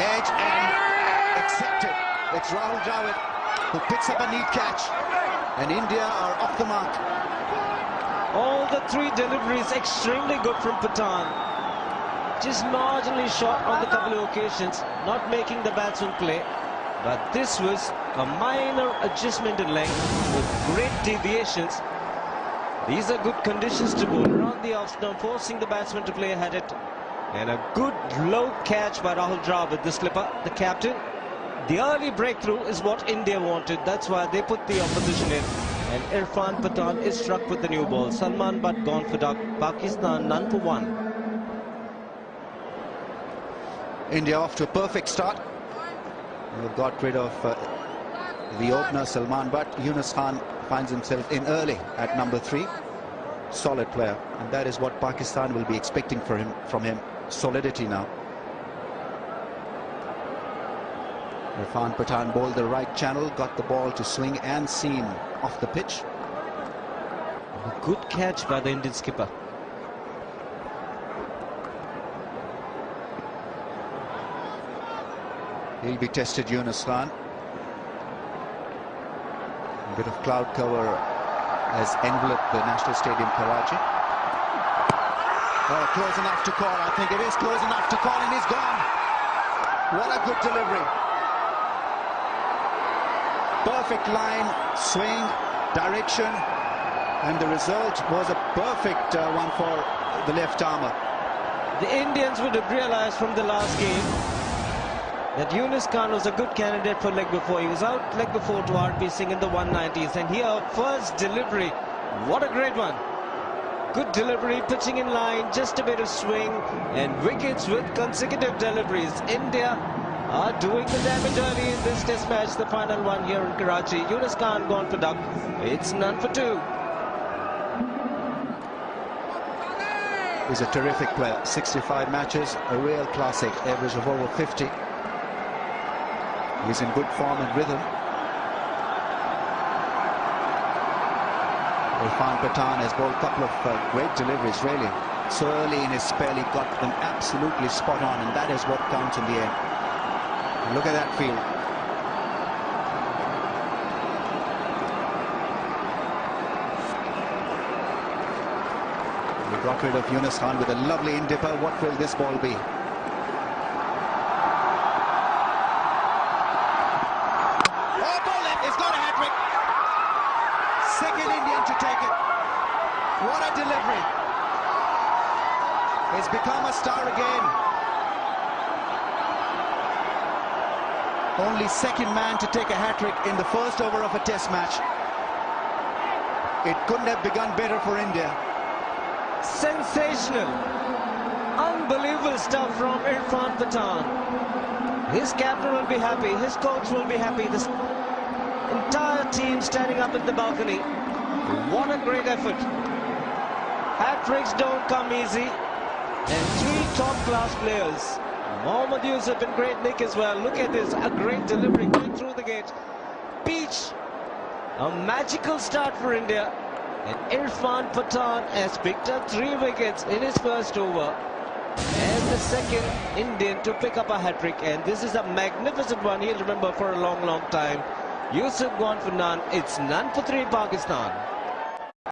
edge and accepted. It's Rahul Dravid who picks up a neat catch. And India are off the mark. All the three deliveries extremely good from Pathan. Just marginally short on the couple of occasions, not making the batsman play. But this was a minor adjustment in length with great deviations. These are good conditions to bowl around the off stump, forcing the batsman to play ahead it. And a good low catch by Rahul Dravid, the slipper, the captain. The early breakthrough is what India wanted. That's why they put the opposition in. And Irfan Pathan is struck with the new ball. Salman Butt gone for duck. Pakistan none for one. India off to a perfect start. They've got rid of uh, the opener Salman Butt. Yunus Khan finds himself in early at number three. Solid player. And that is what Pakistan will be expecting for him from him. Solidity now. Irfan Pathan bowled the right channel, got the ball to swing and seam off the pitch. A good catch by the Indian skipper. He'll be tested, Yunus Khan. A bit of cloud cover has enveloped the National Stadium, Karachi. Oh, close enough to call. I think it is close enough to call, and he's gone. What a good delivery. Perfect line, swing, direction, and the result was a perfect uh, one for the left armer. The Indians would have realized from the last game that Yunus Khan was a good candidate for leg before. He was out leg before to RP Singh in the 190s. And here, first delivery. What a great one. Good delivery, pitching in line, just a bit of swing, and wickets with consecutive deliveries. India are doing the damage early in this test match, the final one here in Karachi. Yunus Khan gone for duck. It's none for two. He's a terrific player. 65 matches, a real classic, average of over 50. He's in good form and rhythm. Irfan Pathan has bowled a couple of uh, great deliveries, really. So early in his spell, he got them absolutely spot on, and that is what counts in the end. Look at that field. We got rid of Yunus Khan with a lovely in-dipper. What will this ball be? Second Indian to take it. What a delivery. He's become a star again. Only second man to take a hat-trick in the first over of a test match. It couldn't have begun better for India. Sensational. Unbelievable stuff from Irfan Pathan. His captain will be happy. His coach will be happy. This entire team standing up at the balcony. What a great effort. Hat-tricks don't come easy. And three top-class players. Mohammad Yusuf and great Nick as well. Look at this. A great delivery going through the gate. Peach. A magical start for India. And Irfan Pathan has picked up three wickets in his first over. And the second Indian to pick up a hat-trick. And this is a magnificent one he'll remember for a long, long time. Yusuf gone for none. It's none for three Pakistan.